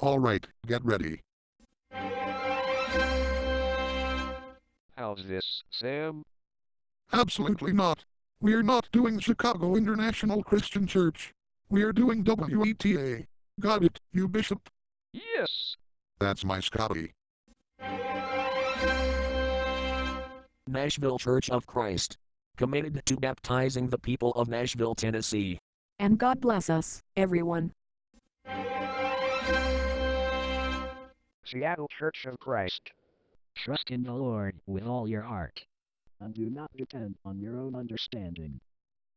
Alright, get ready. How's this, Sam? Absolutely not. We're not doing Chicago International Christian Church. We're doing WETA. Got it, you bishop? Yes! That's my Scotty. Nashville Church of Christ. Committed to baptizing the people of Nashville, Tennessee. And God bless us, everyone. Seattle Church of Christ. Trust in the Lord with all your heart. And do not depend on your own understanding.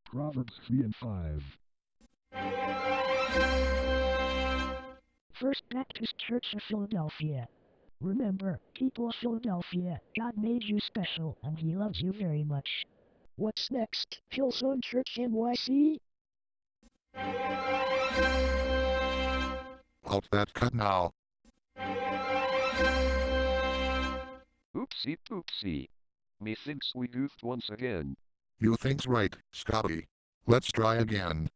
Proverbs 3 and 5. First Baptist Church of Philadelphia. Remember, people of Philadelphia, God made you special and He loves you very much. What's next? Hillsong Church NYC? Halt that cut now. Oopsie poopsie. Methinks we goofed once again. You think's right, Scotty. Let's try again.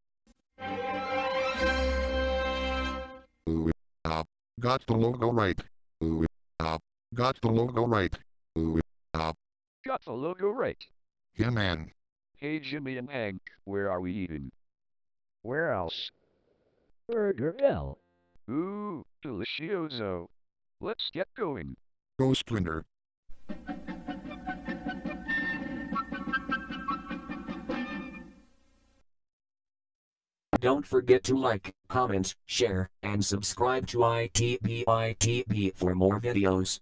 Ooh, ah, got the logo right. Ooh, ah, got the logo right. Ooh, ah, Got the logo right. yeah man. Hey Jimmy and Hank, where are we eating? Where else? Burger L. Ooh, delicioso. Let's get going. Go Splinter. Don't forget to like, comment, share, and subscribe to ITBITB for more videos.